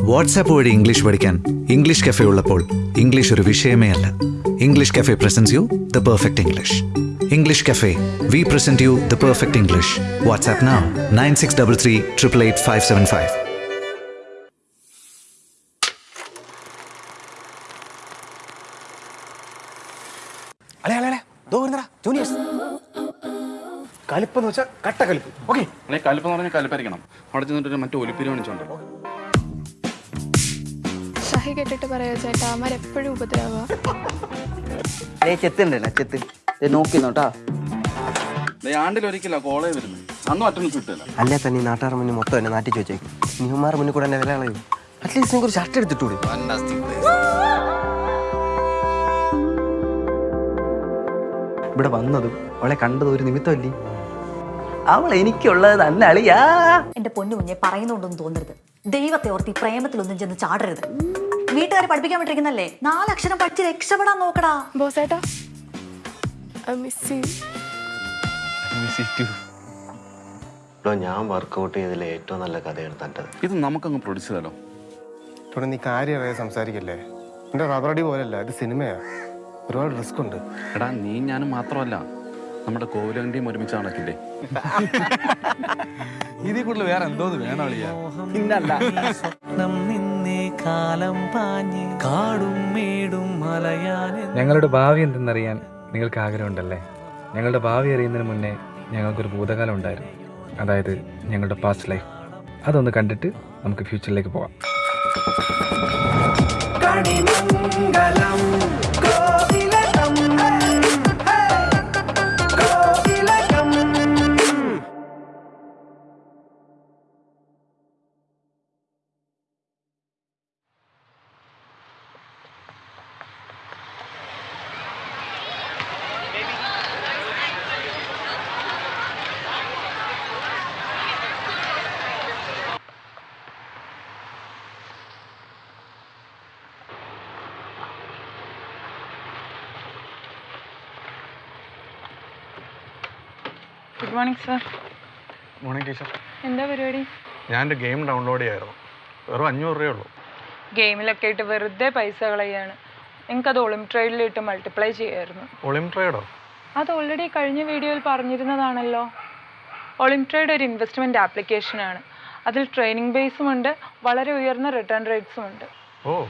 WhatsApp വഴി English പഠിക്കാൻ English cafe ഉള്ളപ്പോൾ ഇംഗ്ലീഷ് ഒരു വിഷയമേ അല്ല. English cafe presents you the perfect English English cafe we present you the perfect English WhatsApp now nine six double three triple eight five seven five അളെ അളെ അളെ ദോ വരുന്നടാ ജൂനിയേഴ്സ് കലിപ്പെന്ന് വെച്ചാൽ കട്ട കലിപ്പ്. ഓക്കെ അല്ലെ കലിപ്പെന്ന് പറഞ്ഞാൽ കലിപ്പായിരിക്കണം. അവിടെ ചെന്നിട്ട് മറ്റു ഒലിപ്പിരി കാണിച്ചോണ്ട് ഷഹി കേട്ടിട്ട് പറയാ ചേട്ടാ? അവന്മാരെപ്പോഴും എപ്പോഴും ഏ ചെത്തുണ്ടല്ലോ ചെത്ത്. നോക്കി നോട്ടാ ആണ്ടിൽ ഒരിക്കല കോളേജ് വരുന്നത് അന്നും അറ്റൻഡൻസ് കിട്ടില്ല അല്ലേ തന്നെ ഈ നാട്ടുകാർ മുന്നിൽ മൊത്തം എന്നെ നാട്ടിച്ച് വെച്ചേക്കും നീമാർ മുന്നിൽ കൂടെ എന്നെ വില കളയും അറ്റ്ലീസ്റ്റ് നിങ്ങൾക്ക് ഒരു ഷർട്ട് എടുത്തിട്ടൂടെ? ഇവിടെ വന്നതും അവളെ കണ്ടതും ഒരു നിമിത്തമല്ലേ? അവൾ എനിക്കുള്ളത് തന്നെ അളിയാ. എന്റെ പൊന്നു കുഞ്ഞെ പറയുന്നുണ്ടെന്ന് തോന്നരുത്. ദൈവത്തെ ഓർത്തി പ്രേമത്തിലൊന്നും ചെന്ന് ചാടരുത്. വീട്ടുകാരെ പഠിപ്പിക്കാൻ വിട്ടിരിക്കുന്നല്ലേ? നാലക്ഷരം പഠിച്ച് രക്ഷപ്പെടാൻ നോക്കടാ. ബോസേട്ടാ ഞാൻ വർക്കൗട്ട് ചെയ്തതിൽ ഏറ്റവും നല്ല കഥയാണ് തട്ടത് ഇത് നമുക്കങ്ങ് പ്രൊഡ്യൂസ് ചെയ്താലോ? ഇവിടെ നീ കാര്യമായ സംസാരിക്കല്ലേ? എന്റെ റബ്ബറടി പോലല്ല ഇത് സിനിമയാ ഒരുപാട് റിസ്ക് ഉണ്ട്. എടാ നീ ഞാനും മാത്രമല്ല. നമ്മുടെ കോവിലന്റെയും ഒരുമിച്ച് നടക്കില്ലേ? ഇതിൽ കൂടുതൽ വേറെ എന്തോന്ന് വേണം അളിയാ. ഞങ്ങളുടെ ഭാവി എന്തെന്നറിയാൻ നിങ്ങൾക്ക് ആഗ്രഹമുണ്ടല്ലേ? ഞങ്ങളുടെ ഭാവി അറിയുന്നതിന് മുന്നേ ഞങ്ങൾക്കൊരു ഭൂതകാലം ഉണ്ടായിരുന്നു. അതായത് ഞങ്ങളുടെ പാസ്റ്റ് ലൈഫ് അതൊന്ന് കണ്ടിട്ട് നമുക്ക് ഫ്യൂച്ചറിലേക്ക് പോവാം. Good morning sir morning teacher എന്താ പരിപാടി? ഞാനൊരു ഗെയിം ഡൗൺലോഡ് ചെയ്യായിരുന്നു. വെറും അഞ്ഞൂറ് രൂപയേ ഉള്ളൂ. ഗെയിമിലൊക്കെ ആയിട്ട് വെറുതെ പൈസ കളയാണ്. നിങ്ങൾക്കത് ഒളിംട്രേഡിലിട്ട് മൾട്ടിപ്ലൈ ചെയ്യായിരുന്നു. ഒളിംട്രേഡോ അത് ഓൾറെഡി കഴിഞ്ഞ വീഡിയോയിൽ പറഞ്ഞിരുന്നതാണല്ലോ. ഒളിംട്രേഡ് ഒരു ഇൻവെസ്റ്റ്മെന്റ് ആപ്ലിക്കേഷനാണ് അതിൽ ട്രെയിനിങ് ബേസും ഉണ്ട് വളരെ ഉയർന്ന റിട്ടേൺ റേറ്റ്സും ഉണ്ട്. ഓ.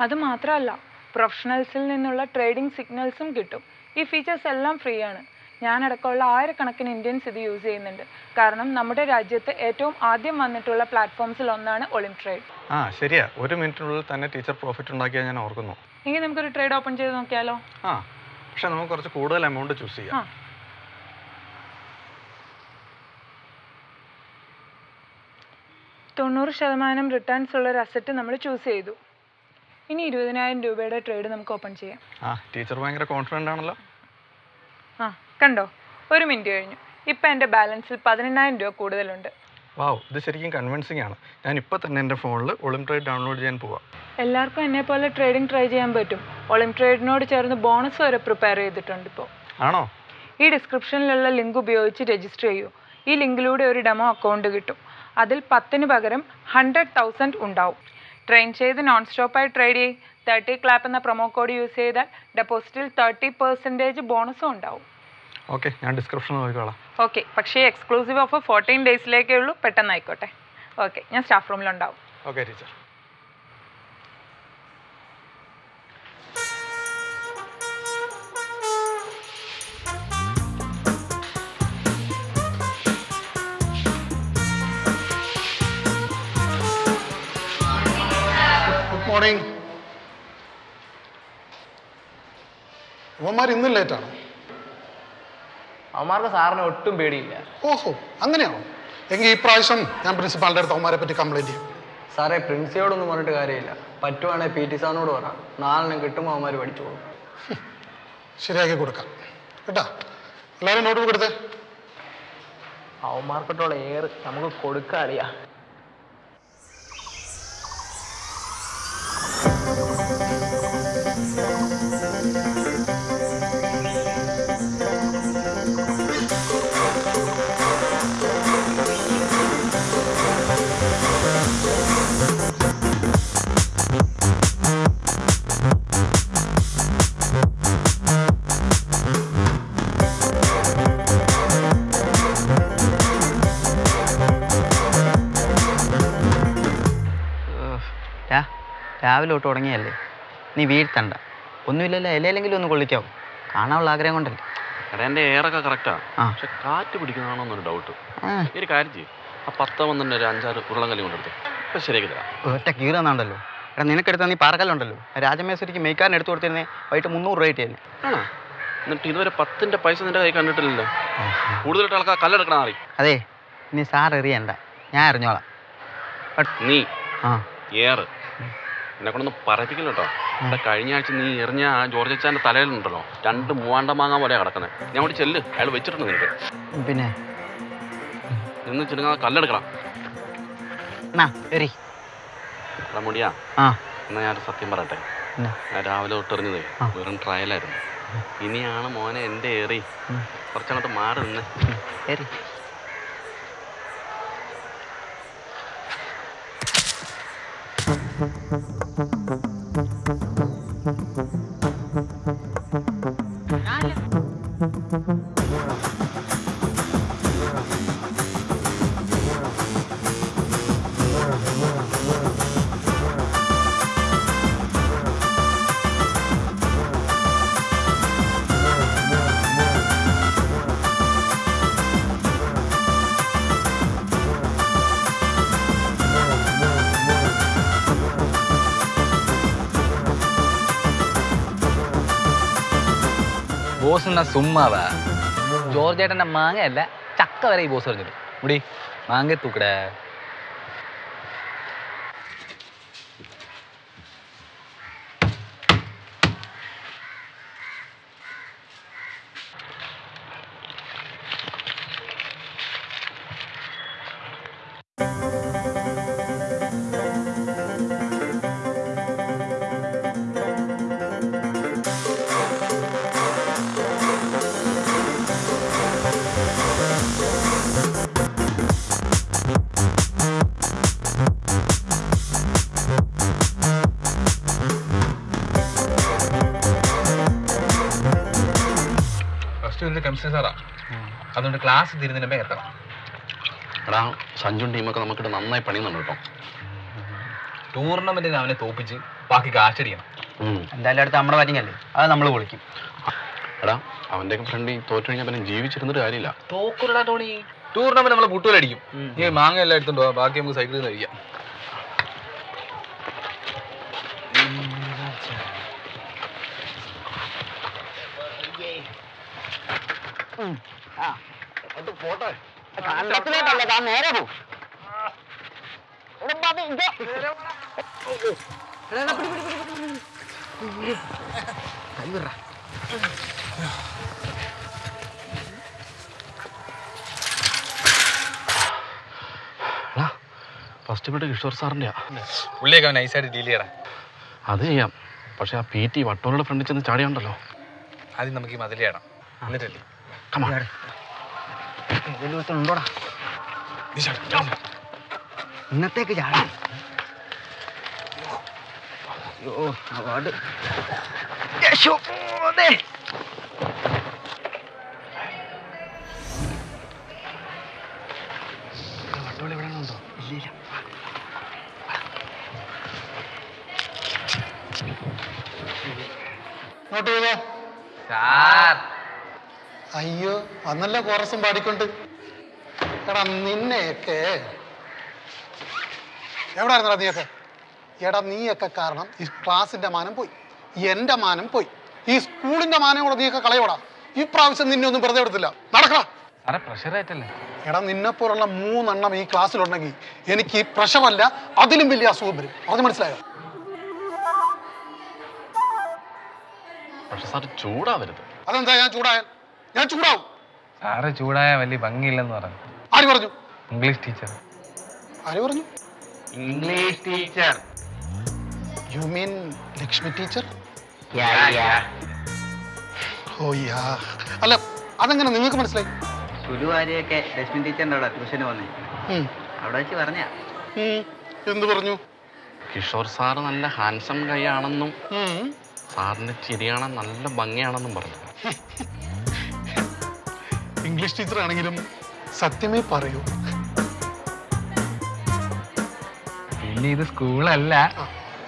അത് മാത്രമല്ല പ്രൊഫഷണൽസിൽ നിന്നുള്ള ട്രേഡിംഗ് സിഗ്നൽസും കിട്ടും. ഈ ഫീച്ചേഴ്സ് എല്ലാം ഫ്രീ ആണ്. ഞാനടക്കമുള്ള ആയിരക്കണക്കിന് ഇന്ത്യൻസ് ഇത് യൂസ് ചെയ്യുന്നുണ്ട്. കാരണം നമ്മുടെ രാജ്യത്ത് ഏറ്റവും ആദ്യം വന്നിട്ടുള്ള പ്ലാറ്റ്ഫോംസിൽ ഒന്നാണ് ഒളിം ട്രേഡ് ആ ശരിയാ. ഒരു മിനിറ്റിനുള്ളിൽ തന്നെ ടീച്ചർ പ്രോഫിറ്റ് ഉണ്ടാക്കിയാൽ ഞാൻ ഓർക്കുന്നു. എങ്കിൽ നമുക്കൊരു ട്രേഡ് ഓപ്പൺ ചെയ്ത് നോക്കിയാലോ? ആ പക്ഷെ നമുക്ക് കുറച്ച് കൂടുതൽ എമൗണ്ട് ചൂസ് ചെയ്യാം. തൊണ്ണൂറ് ശതമാനം റിട്ടേൺസ് ഉള്ള ഒരു അസറ്റ് നമ്മൾ ചൂസ് ചെയ്തു. ഇനി ഇരുപതിനായിരം രൂപയുടെ ട്രേഡ് നമുക്ക് ഓപ്പൺ ചെയ്യാം. ആ ടീച്ചർ ഭയങ്കര കോൺഫിഡന്റ് ആണല്ലോ. ആ കണ്ടോ? ഒരു മിനിറ്റ് കഴിഞ്ഞു. ഇപ്പം എന്റെ ബാലൻസിൽ പതിനെണ്ണായിരം രൂപ കൂടുതലുണ്ട്. വാവ് ഇത് ശരിക്കും കൺവിൻസിംഗ് ആണ്. ഞാൻ ഇപ്പോൾ തന്നെ എന്റെ ഫോണിൽ ഒളിം ട്രേഡ് ഡൗൺലോഡ് ചെയ്യാൻ പോവാം. എല്ലാവർക്കും എന്നെ പോലെ ട്രേഡിംഗ് ട്രൈ ചെയ്യാൻ പറ്റും. ഒളിം ട്രേഡിനോട് ചേർന്ന് ബോണസ് വരെ പ്രിപ്പയർ ചെയ്തിട്ടുണ്ട് ഇപ്പോൾ ആണോ? ഈ ഡിസ്ക്രിപ്ഷനിലുള്ള ലിങ്ക് ഉപയോഗിച്ച് രജിസ്റ്റർ ചെയ്യൂ. ഈ ലിങ്കിലൂടെ ഒരു ഡെമോ അക്കൗണ്ട് കിട്ടും. അതിൽ പത്തിന് പകരം ഹൺഡ്രഡ് തൗസൻഡ് ഉണ്ടാവും. ട്രെയിൻ ചെയ്ത് നോൺ സ്റ്റോപ്പായി ട്രേഡ് ചെയ്യും. തേർട്ടി ക്ലാപ്പ് എന്ന പ്രൊമോ കോഡ് യൂസ് ചെയ്താൽ ഡെപ്പോസിറ്റിൽ തേർട്ടി പെർസെന്റേജ് ബോണസും ഉണ്ടാവും. ഓക്കെ ഞാൻ ഡിസ്ക്രിപ്ഷൻ നോക്കിക്കോളാം. ഓക്കെ പക്ഷേ എക്സ്ക്ലൂസീവ് ഓഫർ ഫോർട്ടീൻ ഡേയ്സിലേക്കേ ഉള്ളൂ പെട്ടെന്ന് ആയിക്കോട്ടെ. ഓക്കെ ഞാൻ സ്റ്റാഫ് റൂമിലുണ്ടാവും ഓക്കെ ടീച്ചർ ഗുഡ് അവന്മാർ ഇന്നും ലേറ്റാണ് അവന്മാർക്ക് സാറിന് ഒട്ടും പേടിയില്ല. ഓഹോ അങ്ങനെയാണോ? എങ്കിൽ ഈ പ്രാവശ്യം ഞാൻ പ്രിൻസിപ്പാളിന്റെ അടുത്ത് അവന്മാരെ പറ്റി കംപ്ലൈന്റ് ചെയ്യും. സാറേ പ്രിൻസിയോടൊന്നും പറഞ്ഞിട്ട് കാര്യമില്ല. പറ്റുവാണെങ്കിൽ പി ടി സാറിനോട് പറ. നാലെണ്ണം കിട്ടുമ്പോൾ അവന്മാർ പഠിച്ചോളും. ശരിയാക്കി കൊടുക്കാം. കേട്ടാ? എല്ലാവരും നോട്ട് ബുക്ക് എടുത്തേ. അവന്മാർക്കിട്ടുള്ള എയർ നമുക്ക് കൊടുക്കാറിയാ രാവിലെ തൊട്ട് തുടങ്ങിയല്ലേ നീ വീഴ്ത്തണ്ട. ഒന്നുമില്ലല്ലോ ഇലയിലെങ്കിലും ഒന്ന് കൊള്ളിക്കാവും കാണാനുള്ള ആഗ്രഹം കൊണ്ടല്ലേ. എടാ എന്റെ എയറൊക്കെ കറക്റ്റാ ആ. പക്ഷെ കാറ്റ് പിടിക്കുന്നതാണോ എന്നൊരു ഡൗട്ട് ആ. ഒരു കാര്യം ചെയ്യും. ആ പത്ത് വന്നിട്ട് ഒരു അഞ്ചാറ് ഉരുളം കല്ലി കൊണ്ടെടുത്ത് ഇപ്പം ശരിയാക്കി തരാം. ഒറ്റ കീറുന്നുണ്ടല്ലോ എടാ നിനക്കെടുത്ത നീ പാറക്കല്ലുണ്ടല്ലോ. രാജമേശ്വരിക്ക് മെയ്ക്കാൻ എടുത്തു കൊടുത്തിരുന്നേ വൈകിട്ട് മുന്നൂറ് രൂപ ആണോ? എന്നിട്ട് ഇതുവരെ പത്തിന്റെ പൈസ നിന്റെ കൈ കണ്ടിട്ടില്ലല്ലോ. കൂടുതലായിട്ട് ആൾക്കാർ കല്ലെടുക്കണം അറി അതെ നീ സാർ എറിയണ്ട. ഞാൻ അറിഞ്ഞോളാം നീ ആ. ഏറ്. എന്നെ കൊണ്ടൊന്ന് പറയിപ്പിക്കില്ല കേട്ടോ ഇവിടെ കഴിഞ്ഞ ആഴ്ച നീ എറിഞ്ഞ ആ ജോർജ് അച്ചാന്റെ തലയിലുണ്ടല്ലോ. രണ്ട് മൂവാണ്ട മാങ്ങ പോലെ കിടക്കുന്നത് ഞാൻ അവിടെ ചെല്ല്. അയാൾ വെച്ചിട്ടുണ്ട് നിനക്ക്. പിന്നെ? നിന്ന് ചെല്ലുക കല്ലെടുക്കണം. മുടിയാ. എന്നാ ഞാൻ സത്യം പറയട്ടെ? ഞാൻ രാവിലെ തൊട്ടെറിഞ്ഞത്. വെറും ട്രയലായിരുന്നു. ഇനിയാണ് മോനെ എന്റെ ഏറി. കുറച്ചങ്ങോട്ട് മാറി നിന്ന്. എറി. ബോസ് എന്നാ സുമ്മാവാ ജോർജ് ഏട്ടന്റെ മാങ്ങയല്ല ചക്ക വരെ ഈ ബോസ് എറിഞ്ഞിട്ട് മുടി മാങ്ങ തൂക്കടേ സാറാ അതുകൊണ്ട് ക്ലാസ് തീരുന്നതിന് മുമ്പേ എത്തണം. എടാ സഞ്ജുൻ ടീമൊക്കെ നമുക്കിട്ട് നന്നായി പണിയുന്നുണ്ട് കേട്ടോ. ടൂർണമെന്റിന് അവനെ തോപ്പിച്ച് ബാക്കി കാശടിക്കണം. എന്തായാലും അടുത്ത് നമ്മുടെ അല്ലേ? അത് നമ്മൾ പൊളിക്കും. എടാ അവന്റെ ഫ്രണ്ട് തോറ്റു കഴിഞ്ഞാൽ പിന്നെ ജീവിച്ചിരുന്നിട്ട് കാര്യമില്ല. തോക്കുരടാ ടോണി ടൂർണമെന്റ് നമ്മളെ അടിക്കും. ഈ മാങ്ങ എല്ലാം എടുത്തുണ്ടോ ബാക്കി നമുക്ക് സൈക്കിളിൽ നിന്ന് കഴിക്കാം. നേരെ പോ. ഫസ്റ്റ് ബിഡ് കിഷോർ സാറിന്റെയാ പുള്ളിയൊക്കെ അവൻ നൈസായിട്ട് ഡീൽ ചെയ്യടാ. അത് ചെയ്യാം. പക്ഷെ ആ പി ടി വട്ടോളുടെ ഫ്രണ്ടിൽ ചെന്ന് ചാടിയുണ്ടല്ലോ. ആദ്യം നമുക്ക് ഈ മതിൽ ചെയ്യണം എന്നിട്ടല്ലേ? ഉണ്ടോടാ ഇന്നത്തേക്ക് ചാടാം. അയ്യോ അവാർഡ്. സാർ. അയ്യോ അന്നല്ല കോറസും പാടിക്കൊണ്ട്. എടാ നിന്നെയൊക്കെ. എവിടെ ആയിരുന്നടാ നീയൊക്കെ? എടാ നീയൊക്കെ കാരണം ഈ ക്ലാസിന്റെ മാനം പോയി. എന്റെ മാനം പോയി. ഈ സ്കൂളിന്റെ മാനം കൂടെ നീയൊക്കെ കളയോടാ. ഈ പ്രാവശ്യം നിന്നെ ഒന്നും വെറുതെ എടുത്തില്ല. നടക്കടാ. ആയിട്ടല്ലേ? എടാ നിന്നെപ്പോലുള്ള മൂന്നെണ്ണം ഈ ക്ലാസ്സിലുണ്ടെങ്കിൽ എനിക്ക് ഈ പ്രഷമല്ല അതിലും വലിയ അസുഖം വരും. അത് മനസ്സിലായോ? പക്ഷെ സാർ ചൂടാവരുത്. അതെന്താ ഞാൻ ചൂടായാൽ? ഞാൻ ചൂടാവും. സാറ് ചൂടായ വലിയ ഭംഗിയില്ലെന്ന് പറഞ്ഞു. ആര് പറഞ്ഞു? English teacher. ആര് പറഞ്ഞു? English teacher. You mean Lakshmi teacher? Oh yeah അല്ല അതെങ്ങനെ? നിങ്ങൾക്ക് മനസ്സിലായി? ഗുരുവാരിയൊക്കെ ലക്ഷ്മി ടീച്ചറിന്റെ അവിടെ ട്യൂഷന് വന്നേ. അവിടെ വെച്ച് പറഞ്ഞ. എന്ത് പറഞ്ഞു? കിഷോർ സാറ് നല്ല ഹാൻസം കൈ ആണെന്നും സാറിന്റെ ചിരിയാണ് നല്ല ഭംഗിയാണെന്നും പറഞ്ഞു. ഇംഗ്ലീഷ് ടീച്ചർ ആണെങ്കിലും സത്യമേ പറയൂ. പിന്നെ ഇത് സ്കൂളല്ല.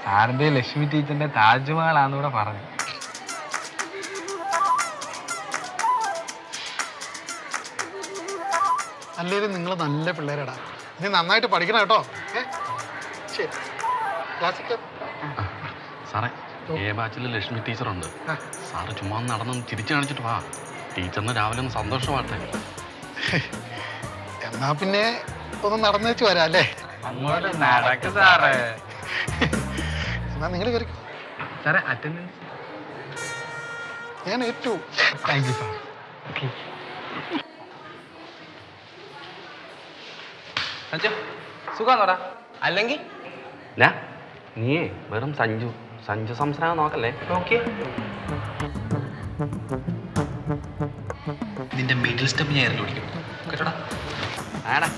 സാറിന്റെ ലക്ഷ്മി ടീച്ചറിന്റെ താജ്മഹലാന്ന് കൂടെ പറഞ്ഞു. അല്ലേലും നിങ്ങൾ നല്ല പിള്ളേരടാ. ഇനി നന്നായിട്ട് പഠിക്കണം കേട്ടോ. ശരി. സാറേ എ ബാച്ചിൽ ലക്ഷ്മി ടീച്ചറുണ്ട്. ഉണ്ട് സാറ് ചുമ്മാ നടന്നു തിരിച്ചു ചിരിച്ചു കാണിച്ചിട്ട് വാ. ടീച്ചറിന് രാവിലെ ഒന്ന് സന്തോഷമാട്ടെ എന്നാ പിന്നെ ഒന്ന് നടന്നു വെച്ച് വരാം അല്ലേ? അങ്ങോട്ട് നടക്ക് സാറേ. എന്നാ നിങ്ങൾ കയറി സാറേ അറ്റൻഡൻസ് ഞാൻ ഏറ്റു. താങ്ക് യു സാർ സഞ്ജു സുഖാന്നോടാ അല്ലെങ്കിൽ? നീ നീയേ വെറും സഞ്ജു. സഞ്ജു സംസാരം നോക്കല്ലേ? ഓക്കെ നിന്റെ മിഡിൽ സ്റ്റെപ്പ് ഞാൻ എറിഞ്ഞു പിടിക്കും. കേട്ടോടാ? ആടാ.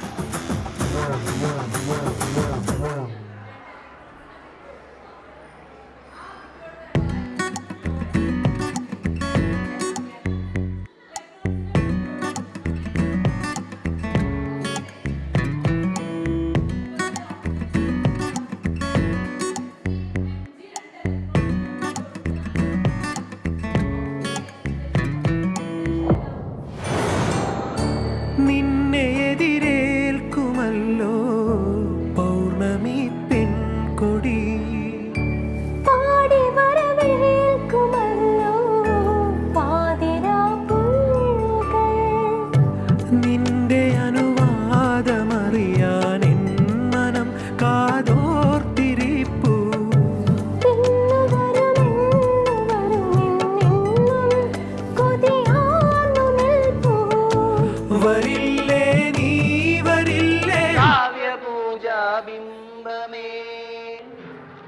നിന്റെ അനുവാദമറിയാൻ എൻ മനം കാതോർത്തിരിപ്പു. വരില്ലേ നീ വരില്ലേ?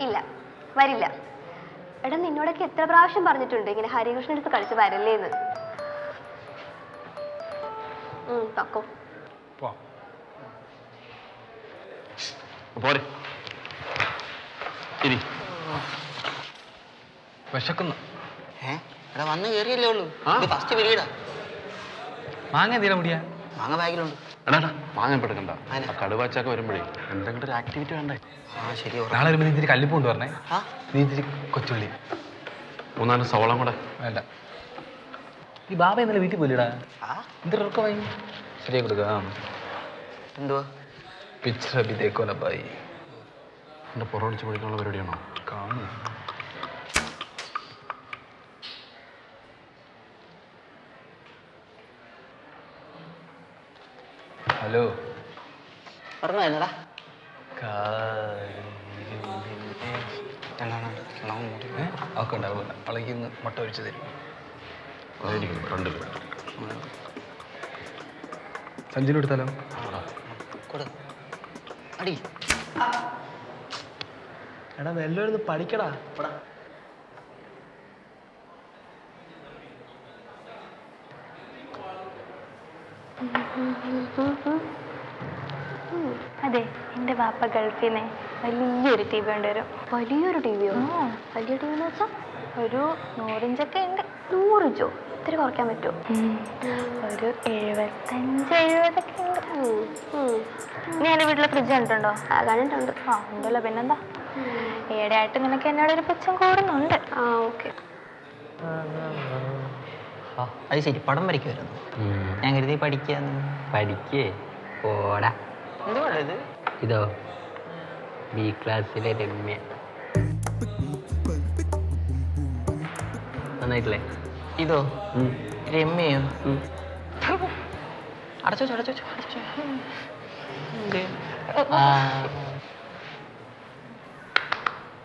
ഇല്ല വരില്ല. എടാ നിന്നോടൊക്കെ എത്ര പ്രാവശ്യം പറഞ്ഞിട്ടുണ്ട് ഇങ്ങനെ ഹരികൃഷ്ണൻ അടുത്ത് കളിച്ച് വരല്ലേന്ന്. തക്കോ പോരെ. വിശക്കുന്നു. വന്ന് കയറിയല്ലേ ഉള്ളൂ. ഇത് ഫസ്റ്റ് പീരീഡാ മാങ്ങ എന്തിനാ മുടിയാ മാങ്ങ ബാഗിലുണ്ട്. എടാ എടാ, പെടുക്കണ്ട ആ കടുവാച്ചൊക്കെ വരുമ്പോഴേ എന്തെങ്കിലും ഒരു ആക്ടിവിറ്റി വേണ്ടേ? ആ ശരി നാളെ വരുമ്പോൾ നീ ഇത്തിരി കല്ലിപ്പ് കൊണ്ട് പറഞ്ഞേ ആ? നീ ഇത്തിരി കൊച്ചുള്ളി. മൂന്നാൽ സവളം കൂടെ. വേണ്ട. ഈ ബാബ ഇന്നലെ വീട്ടിൽ പോയില്ലടാ. ആ? വാങ്ങി ഉറക്കമായി? ശരിയായി കൊടുക്കാം എന്തുവാ? പിക്ചർ അഭി ദേക്കോ ലബായി എന്റെ പുറമടിച്ച് പഠിക്കാനുള്ള പരിപാടിയാണോ? കാണും. ഹലോ. ഒക്കെ ഉണ്ടാവില്ല അവളേക്ക് ഇന്ന് മുട്ട ഒഴിച്ചു തരും. രണ്ട് സഞ്ജുവിന് എടുത്താലോ? അടി. എടാ വെല്ലം പഠിക്കടാ. അതെ എന്റെ വാപ്പ ഗൾഫിൽ നിന്ന് വലിയൊരു ടി വി കൊണ്ടുവരും വലിയൊരു ടി വിയോ? വലിയ ടി വി എന്ന് വെച്ചാൽ ഒരു നൂറിഞ്ചൊക്കെ ഉണ്ട്. നൂറിഞ്ചോ ഇത്തിരി കുറയ്ക്കാൻ പറ്റുമോ ഒരു എഴുപത്തഞ്ച് എഴുപതൊക്കെ ഉണ്ട്. നീ എന്റെ വീട്ടിലെ ഫ്രിഡ്ജ് കണ്ടിട്ടുണ്ടോ? ആ കണ്ടിട്ടുണ്ട്. ആ ഉണ്ടല്ലോ. പിന്നെന്താ? ഏടെയായിട്ട് നിനക്ക് എന്നോട് ഒരു പുച്ഛം കൂടുന്നുണ്ട്. ആ ഓക്കെ. അത് ശരി. പടം വരയ്ക്കുമായിരുന്നു ഞാൻ കരുതി പഠിക്കാന്ന് പഠിക്കേ. പോടാ. ഇതോ. ബി ക്ലാസ്സിലെ രമ്യ. നന്നായിട്ടില്ലേ? ഇതോ? രമ്യോ അടച്ചോ അടച്ചോ അടച്ചോ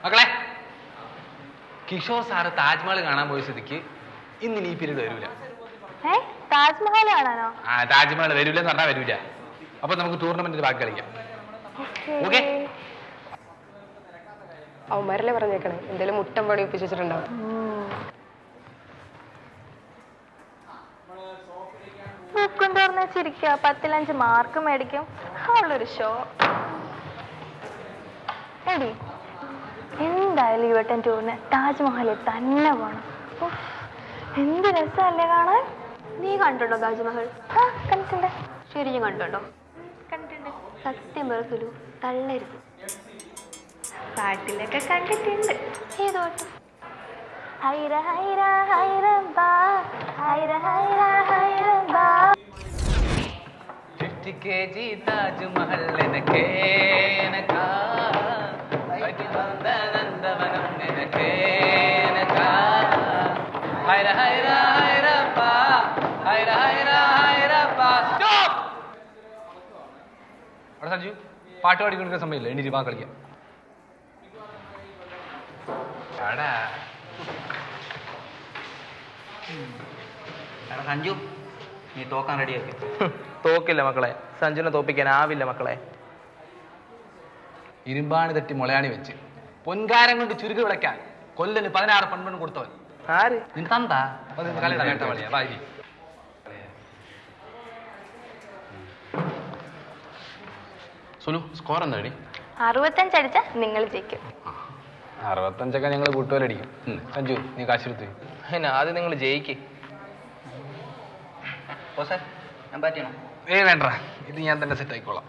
മക്കളെ കിഷോർ സാറ് താജ്മഹൽ കാണാൻ പോയ സ്ഥിതിക്ക് ഇന്ന് ഈ പീരീഡ് വരൂല. താജ്മഹൽ കാണാനോ? ആ താജ്മഹൽ വരൂല എന്ന് പറഞ്ഞാൽ വരൂല. അപ്പൊ നമുക്ക് ടൂർണമെന്റിൽ ബാക്കി കളിക്കാം. ഓക്കെ. അവന്മാരല്ലേ പറഞ്ഞേക്കണേ. എന്തേലും മുട്ടം പണി ഒപ്പിച്ച് വെച്ചിരിക്കുക പത്തിലഞ്ച് മാർക്ക് മേടിക്കും. അവളൊരു ഷോ എടി എന്തായാലും യുവട്ടൻ വട്ടം ടൂറിന് താജ്മഹലിൽ തന്നെ പോണം. എന്ത് രസമല്ലേ കാണാൻ? നീ കണ്ടിട്ടുണ്ടോ താജ്മഹൽ? ആ കണ്ടിട്ടുണ്ട്. ശരിക്കും കണ്ടുണ്ടോ കണ്ടിട്ടുണ്ടോ? കണ്ടിട്ടുണ്ട്. സത്യം സുലു തള്ളരുത്. പാട്ടിലൊക്കെ കണ്ടിട്ടുണ്ട്. ഏതോട്ട് ഹൈര ഹൈര ഹൈര ഹൈര ഹൈര ഹൈറ ഹൈറ जी താജ്മഹൽ എനക്കേ. എനക്കാ നന്ദവനം എനക്കേ. എനക്കാ ഹൈറ ഹൈറ ഹൈറപ്പ ഹൈറ ഹൈറ ഹൈറപ്പ സ്റ്റോപ്പ്! അവിടെ സഞ്ജു പാട്ട് പാടിക്കൊണ്ടിരിക്കുന്ന സമയമില്ല? എണീറ്റ് വാ കളിക്കാം. എടാ. സഞ്ജു നീ തോക്കാൻ റെഡിയാക്കി തോക്കില്ല മക്കളെ. സഞ്ജുനെ തോപ്പിക്കാൻ ആവില്ല മക്കളെ. ഇരുമ്പാണി തട്ടി മുളയാണി വെച്ച്. പൊൻകാരം കൊണ്ട് ചുരുക്ക് വിളയ്ക്കാൻ കൊല്ലന് പതിനാറ് പെൺപെണ്ണ് കൊടുത്തവൻ. ആര്? നിൻ തന്താ? സുലു സ്കോർ എന്താടി അറുപത്തഞ്ച് അടിച്ച നിങ്ങൾ ജയിക്കും. അറുപത്തഞ്ചൊക്കെ ഞങ്ങൾ കൂട്ടുകാരടിക്കും. സഞ്ജു നീ കാശെടുത്ത്. എന്നാ ആദ്യം നിങ്ങൾ ജയിക്ക്. ഞാൻ പറ്റിയണോ ഏ വേണ്ട. ഇത് ഞാൻ തന്നെ സെറ്റ് ആയിക്കോളാം.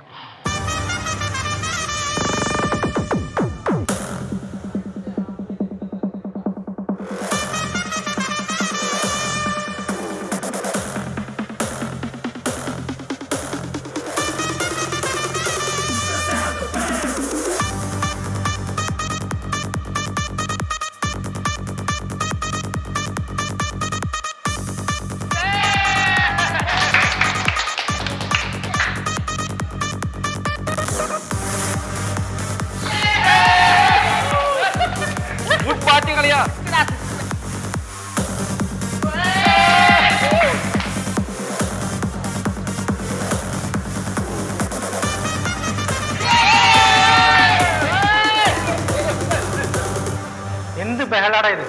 എന്ത് ബഹളാടാ ഇത്?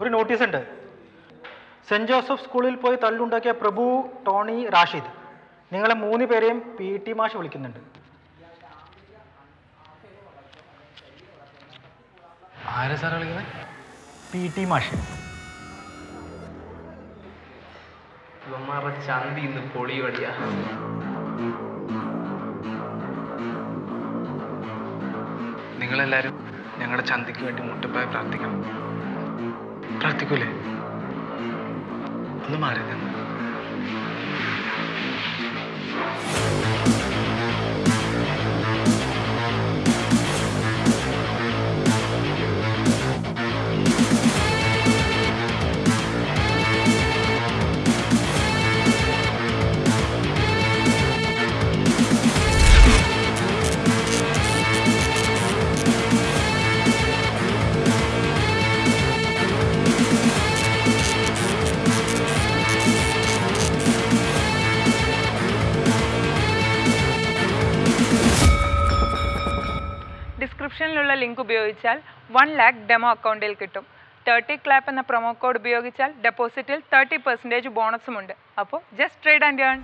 ഒരു നോട്ടീസ് ഉണ്ട്. സെന്റ് ജോസഫ് സ്കൂളിൽ പോയി തല്ലുണ്ടാക്കിയ പ്രഭു ടോണി റാഷിദ്. നിങ്ങളെ മൂന്ന് പേരെയും പി ടി മാഷ് വിളിക്കുന്നുണ്ട്. ആരാ സാറേ വിളിക്കുന്നത് പി ടി മാഷ്. ചന്തി ഇന്ന് പൊളിയോടിയാ നിങ്ങളെല്ലാരും ഞങ്ങളുടെ ചന്തിക്ക് വേണ്ടി മുട്ടപ്പായ പ്രാർത്ഥിക്കണം. പ്രാർത്ഥിക്കൂലേ? ഒന്ന് മാറി നിന്ന്. ഡിസ്ക്രിപ്ഷനിലുള്ള ലിങ്ക് ഉപയോഗിച്ചാൽ വൺ ലാക്ക് ഡെമോ അക്കൗണ്ടിൽ കിട്ടും. തേർട്ടി ക്ലാപ്പ് എന്ന പ്രൊമോ കോഡ് ഉപയോഗിച്ചാൽ ഡെപ്പോസിറ്റിൽ തേർട്ടി പെർസെന്റേജ് ബോണസും ഉണ്ട്. അപ്പോൾ ജസ്റ്റ് ട്രേഡ് ആൻഡ് ഏൺ